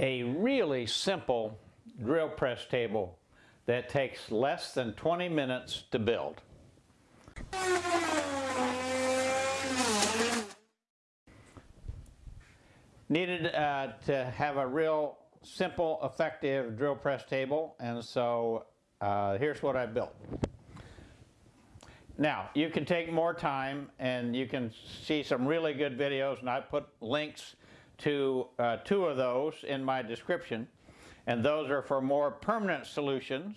a really simple drill press table that takes less than 20 minutes to build. Needed uh, to have a real simple, effective drill press table, and so uh, here's what I built. Now, you can take more time and you can see some really good videos, and I put links to uh, two of those in my description, and those are for more permanent solutions.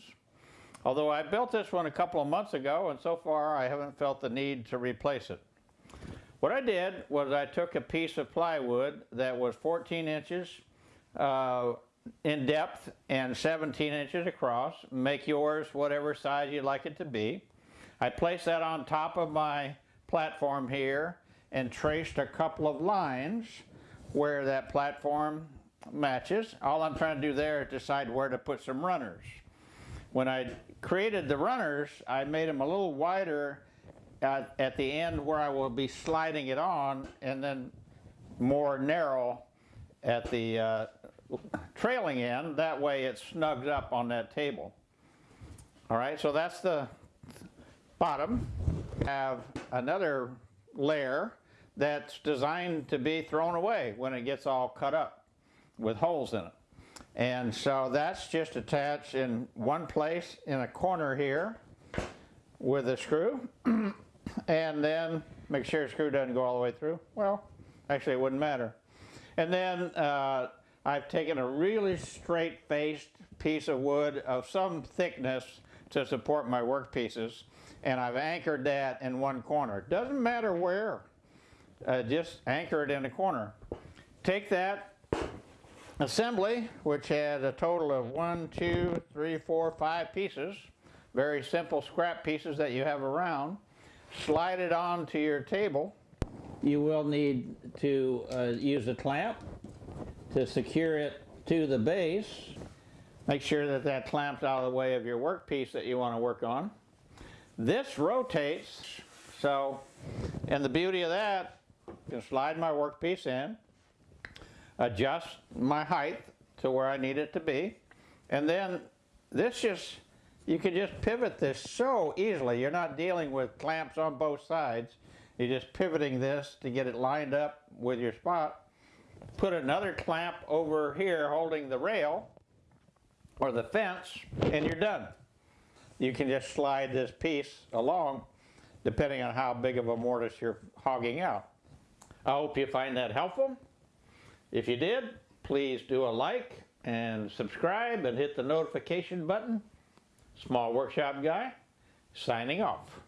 Although I built this one a couple of months ago, and so far I haven't felt the need to replace it. What I did was I took a piece of plywood that was 14 inches uh, in depth and 17 inches across. Make yours whatever size you'd like it to be. I placed that on top of my platform here and traced a couple of lines where that platform matches. All I'm trying to do there is decide where to put some runners. When I created the runners, I made them a little wider at, at the end where I will be sliding it on and then more narrow at the uh, trailing end. That way it snugs up on that table. All right, so that's the bottom. Have another layer that's designed to be thrown away when it gets all cut up with holes in it. And so that's just attached in one place in a corner here with a screw. and then make sure the screw doesn't go all the way through. Well, actually it wouldn't matter. And then uh, I've taken a really straight-faced piece of wood of some thickness to support my workpieces and I've anchored that in one corner. Doesn't matter where, uh, just anchor it in a corner. Take that assembly, which had a total of one, two, three, four, five pieces, very simple scrap pieces that you have around, slide it onto your table. You will need to uh, use a clamp to secure it to the base. Make sure that that clamp's out of the way of your workpiece that you want to work on. This rotates, so, and the beauty of that, can slide my workpiece in, adjust my height to where I need it to be, and then this just, you can just pivot this so easily. You're not dealing with clamps on both sides. You're just pivoting this to get it lined up with your spot. Put another clamp over here holding the rail or the fence, and you're done you can just slide this piece along depending on how big of a mortise you're hogging out. I hope you find that helpful. If you did, please do a like and subscribe and hit the notification button. Small Workshop Guy, signing off.